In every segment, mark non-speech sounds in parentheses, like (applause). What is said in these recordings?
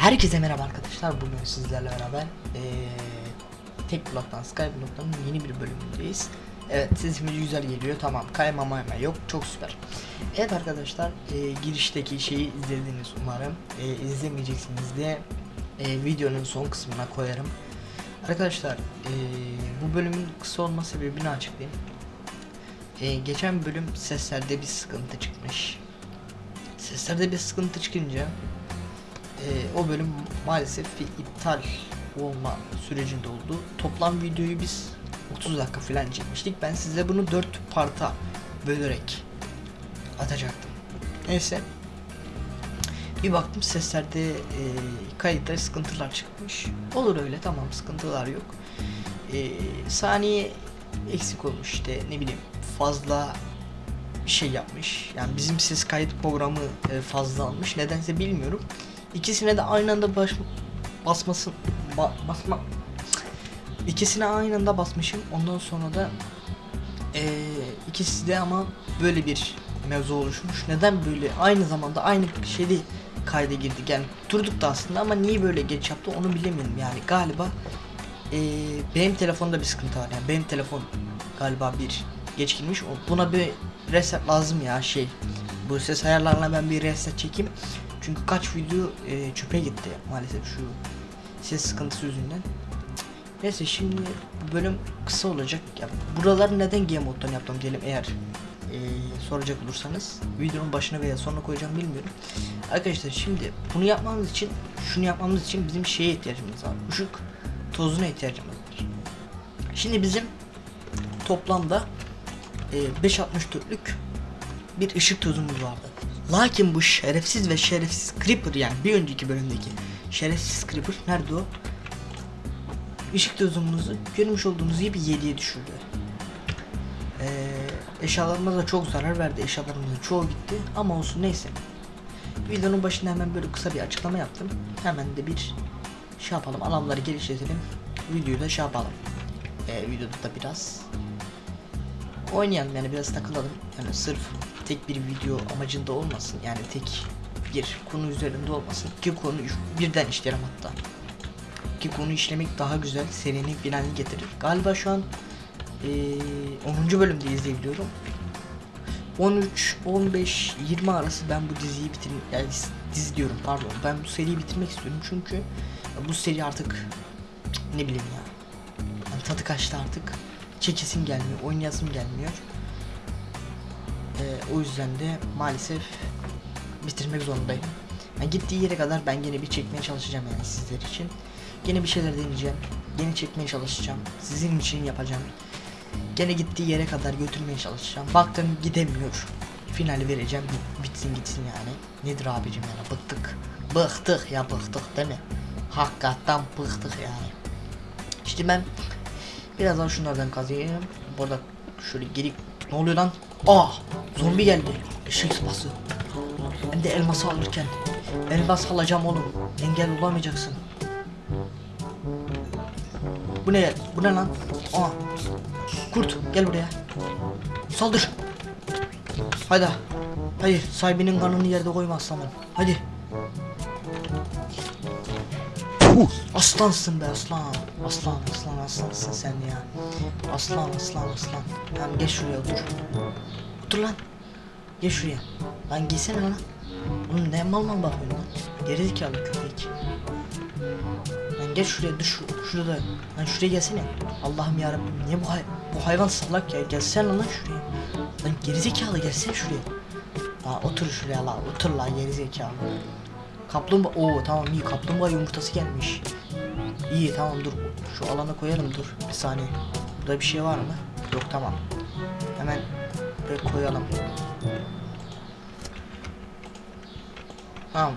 Herkese merhaba arkadaşlar. Bugün sizlerle beraber eee tek bloktan Skyblock'tan yeni bir bölümündeyiz. Evet sesimiz güzel geliyor. Tamam kaymama hemen yok. Çok süper. Evet arkadaşlar eee, girişteki şeyi izlediniz umarım. Eee, izlemeyeceksiniz de eee, videonun son kısmına koyarım. Arkadaşlar eee, bu bölümün kısa olma sebebini açıklayayım. Eee, geçen bölüm seslerde bir sıkıntı çıkmış. Seslerde bir sıkıntı çıkınca ee, o bölüm maalesef bir iptal olma sürecinde oldu. Toplam videoyu biz 30 dakika falan çekmiştik. Ben size bunu 4 parta bölerek atacaktım. Neyse. Bir baktım seslerde e, kayıtta sıkıntılar çıkmış. Olur öyle tamam sıkıntılar yok. E, saniye eksik olmuş işte ne bileyim fazla bir şey yapmış. Yani bizim ses kayıt programı e, fazla almış. Nedense bilmiyorum. İkisine de aynı anda baş, basmasın ba, basma. İkisine aynı anda basmışım. Ondan sonra da eee ikisi de ama böyle bir mevzu oluşmuş. Neden böyle? Aynı zamanda aynı şeyde kayda girdik. Yani durduk da aslında ama niye böyle geç yaptı onu bilemiyorum yani galiba eee, benim telefonda bir sıkıntı var. Yani benim telefon galiba bir geç girmiş. Buna bir reset lazım ya şey. Bu ses ayarlarına ben bir reset çekeyim çünkü kaç video e, çöpe gitti maalesef şu ses sıkıntısı yüzünden. Neyse şimdi bu bölüm kısa olacak. Ya buraları neden game moddan yaptım diyelim eğer e, soracak olursanız videonun başına veya sonuna koyacağım bilmiyorum. Arkadaşlar şimdi bunu yapmamız için şunu yapmamız için bizim şeye ihtiyacımız var. Işık tozuna ihtiyacımız var. Şimdi bizim toplamda e, 5.64'lük bir ışık tozumuz vardı. Lakin bu şerefsiz ve şerefsiz Creeper yani bir önceki bölümdeki şerefsiz Creeper nerede o? Işık tozumuzu görmüş olduğunuz gibi 7'ye düşürdü. Ee, eşyalarımıza da çok zarar verdi. Eşyalarımızın çoğu gitti ama olsun neyse. Videonun başında hemen böyle kısa bir açıklama yaptım. Hemen de bir şey yapalım. Alanları geliştirelim. Videoyu da şey yapalım. Ee, videoda da biraz oynayalım yani biraz takılalım. Yani sırf tek bir video amacında olmasın. Yani tek bir konu üzerinde olmasın. İki konu birden işlerim hatta. İki konu işlemek daha güzel. Serinin finalini getirir. Galiba şu an eee 10. bölümdeyiz diye biliyorum. 13, 15, 20 arası ben bu diziyi bitir yani dizi diyorum pardon. Ben bu seriyi bitirmek istiyorum çünkü bu seri artık ne bileyim ya. Yani tadı kaçtı artık. Çekesim gelmiyor, oynayasım gelmiyor. Ee, o yüzden de maalesef bitirmek zorundayım. Yani gittiği yere kadar ben gene bir çekmeye çalışacağım yani sizler için. Gene bir şeyler deneyeceğim. Gene çekmeye çalışacağım. Sizin için yapacağım. Gene gittiği yere kadar götürmeye çalışacağım. Baktım gidemiyor. Finali vereceğim. bit- Bitsin gitsin yani. Nedir abicim yani bıktık. Bıktık ya bıktık değil mi? Hakikaten bıktık yani. İşte ben birazdan şunlardan kazıyayım. Burada şöyle geri ne oluyor lan? Aa! Zombi geldi. Eşek sıpası. Ben de elması alırken. Elmas alacağım oğlum. Engel olamayacaksın. Bu ne? Bu ne lan? Aa! Kurt gel buraya. Saldır. Haydi. Haydi sahibinin kanını yerde koyma aslanım. Hadi. Aslansın be aslan. Aslan aslan aslansın sen ya. Aslan aslan aslan. Tamam geç şuraya otur. Otur lan. Geç şuraya. Lan giysene lan. Oğlum ne mal mal bakıyorsun lan. Gerizekalı köpek. Lan geç şuraya dur şu, şurada. Lan şuraya gelsene. Allah'ım yarabbim niye bu hay bu hayvan salak ya. Gelsene lan şuraya. Lan gerizekalı gelsene şuraya. La otur şuraya la otur la gerizekalı. Kaplumbağa oo tamam iyi kaplumbağa yumurtası gelmiş. İyi tamam dur şu alana koyalım dur bir saniye. Burada bir şey var mı? Yok tamam. Hemen buraya koyalım. Tamam.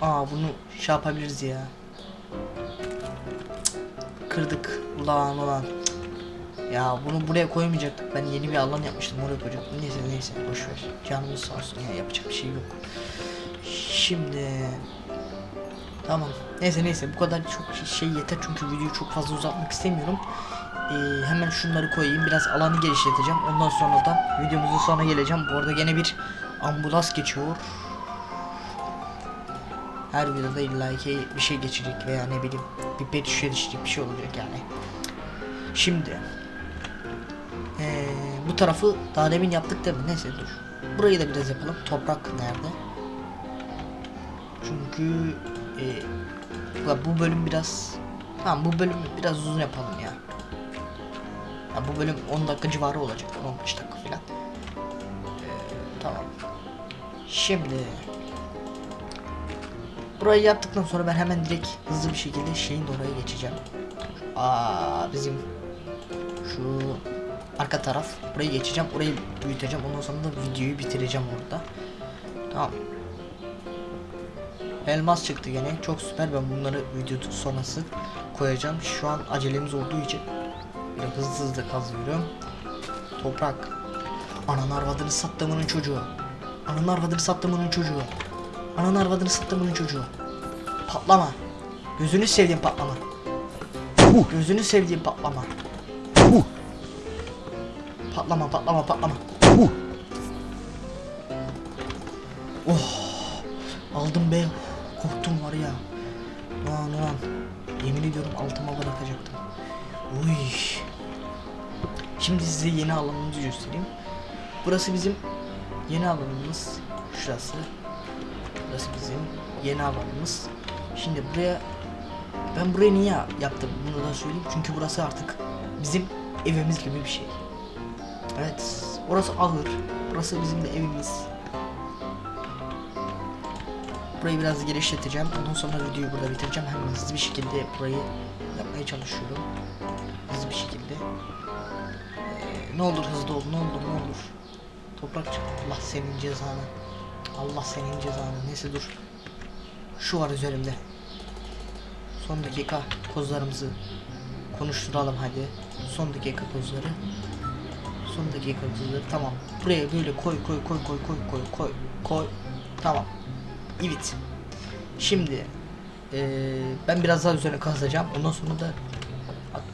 Aa bunu şey yapabiliriz ya. Kırdık. Ulan ulan. Ya bunu buraya koymayacaktık. Ben yeni bir alan yapmıştım oraya koyacaktım. Neyse neyse boş ver. Canımız sağ olsun ya yapacak bir şey yok. Şimdi Tamam. Neyse neyse bu kadar çok şey yeter çünkü videoyu çok fazla uzatmak istemiyorum. Ee, hemen şunları koyayım. Biraz alanı genişleteceğim. Ondan sonra da videomuzun sonuna geleceğim. Bu arada gene bir ambulans geçiyor. Her videoda illaki bir şey geçecek veya ne bileyim bir pet şişe düşecek bir şey olacak yani. Şimdi ee, bu tarafı daha demin yaptık değil mi? Neyse dur. Burayı da biraz yapalım. Toprak nerede? Çünkü e, bu bölüm biraz Tamam bu bölümü biraz uzun yapalım ya. Ya bu bölüm 10 dakika civarı olacak. 15 dakika falan. Ee, tamam. Şimdi Burayı yaptıktan sonra ben hemen direkt hızlı bir şekilde şeyin oraya geçeceğim. Aa bizim şu arka taraf burayı geçeceğim. Orayı büyüteceğim. Ondan sonra da videoyu bitireceğim orada. Tamam. Elmas çıktı gene. Çok süper. Ben bunları video sonrası koyacağım. Şu an acelemiz olduğu için böyle hızlı hızlı kazıyorum. Toprak. Ananı arvadını sattığımının çocuğu. Ananı arvadını sattığımının çocuğu. Ananı arvadını sattığımının çocuğu. Patlama. Gözünü sevdiğim patlama. Gözünü sevdiğim patlama. Patlama patlama patlama. Oh. Aldım be. Korktum var ya. Ulan ulan. Yemin ediyorum altıma bırakacaktım. Uy. Şimdi size yeni alanımızı göstereyim. Burası bizim yeni alanımız. Şurası. Burası bizim yeni alanımız. Şimdi buraya ben burayı niye yaptım bunu da söyleyeyim. Çünkü burası artık bizim evimiz gibi bir şey. Evet. Orası ahır. Burası bizim de evimiz. Burayı biraz genişleteceğim. Ondan sonra videoyu burada bitireceğim. Hem hızlı bir şekilde burayı yapmaya çalışıyorum. Şekilde. Ee, ne olur hızlı ol. Ne olur ne olur. Toprak çık. Allah senin cezanı. Allah senin cezanı. Neyse dur. Şu var üzerimde. Son dakika kozlarımızı konuşturalım hadi. Son dakika kozları. Son dakika kozları. Tamam. Buraya böyle koy koy koy koy koy koy koy koy. Tamam. Evet. Şimdi eee, ben biraz daha üzerine kazacağım. Ondan sonra da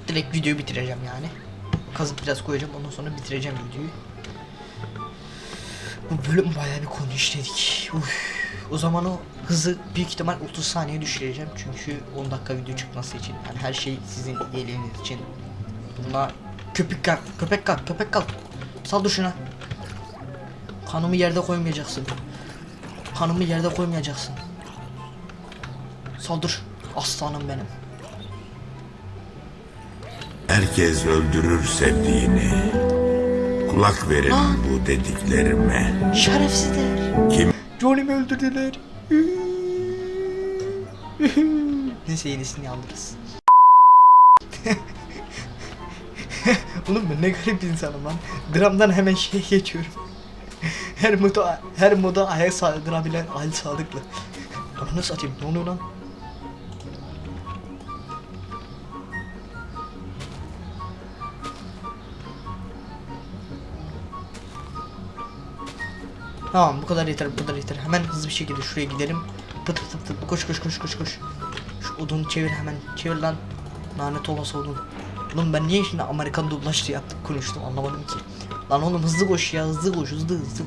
direkt videoyu bitireceğim yani. Kazıp biraz koyacağım. Ondan sonra bitireceğim videoyu. Bu bölüm bayağı bir konu işledik. Uf. O zaman o hızı büyük ihtimal 30 saniye düşüreceğim. Çünkü 10 dakika video çıkması için. Yani her şey sizin iyiliğiniz için. Buna köpek kalk, köpek kalk, köpek kalk. Sal şuna. Kanımı yerde koymayacaksın. Kanımı yerde koymayacaksın. Saldır. Aslanım benim. Herkes öldürür sevdiğini. Kulak verin bu dediklerime. Şerefsizler. Kim Johnny'mi öldürdüler. (laughs) Neyse yenisini alırız. (laughs) Oğlum ben ne garip insanım lan. Dramdan hemen şeye geçiyorum. her moda her moda ayak saldırabilen Ali Sadıklı. Ananı satayım ne oluyor lan? Tamam bu kadar yeter bu kadar yeter. Hemen hızlı bir şekilde şuraya gidelim. Pıt pıt pıt koş koş koş koş koş. Şu odunu çevir hemen çevir lan. Lanet olası odun. Oğlum ben niye şimdi Amerikan dublajlı yaptım konuştum anlamadım ki. Lan oğlum hızlı koş ya hızlı koş hızlı hızlı.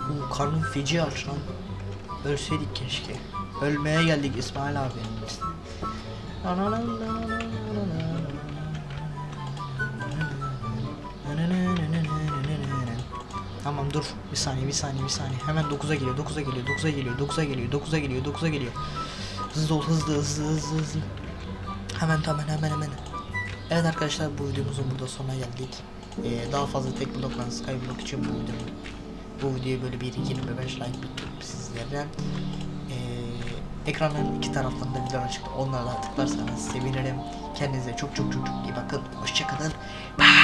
Oo, karnım feci aç lan. Ölseydik keşke. Ölmeye geldik İsmail abi. Tamam dur. Bir saniye, bir saniye, bir saniye. Hemen 9'a geliyor, 9'a geliyor, 9'a geliyor, 9'a geliyor, 9'a geliyor, 9'a geliyor. Hızlı ol, hızlı, hızlı, hızlı, hızlı. Hemen, hemen, hemen, hemen. Evet arkadaşlar bu videomuzun burada sonuna geldik. Ee, daha fazla tek blokla skyblock için bu videomu bu videoya böyle bir 25 like bekliyorum sizlerden. Ee, ekranların iki taraflarında videolar çıktı. Onlara da tıklarsanız sevinirim. Kendinize çok çok çok çok iyi bakın. Hoşçakalın. Bye.